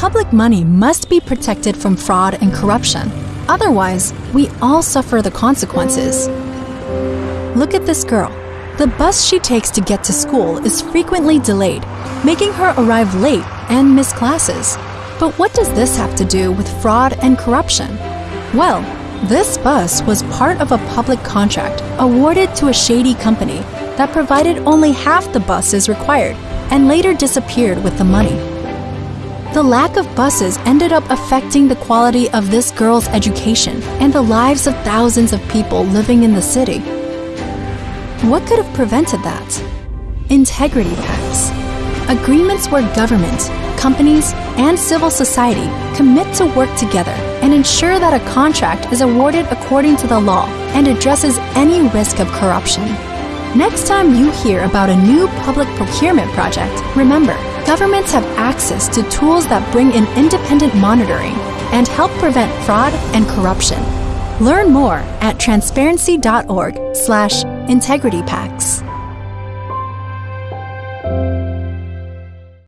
Public money must be protected from fraud and corruption. Otherwise, we all suffer the consequences. Look at this girl. The bus she takes to get to school is frequently delayed, making her arrive late and miss classes. But what does this have to do with fraud and corruption? Well, this bus was part of a public contract awarded to a shady company that provided only half the buses required and later disappeared with the money. The lack of buses ended up affecting the quality of this girl's education and the lives of thousands of people living in the city. What could have prevented that? Integrity pacts. Agreements where government, companies, and civil society commit to work together and ensure that a contract is awarded according to the law and addresses any risk of corruption. Next time you hear about a new public procurement project, remember, governments have access to tools that bring in independent monitoring and help prevent fraud and corruption. Learn more at transparency.org/integritypacts.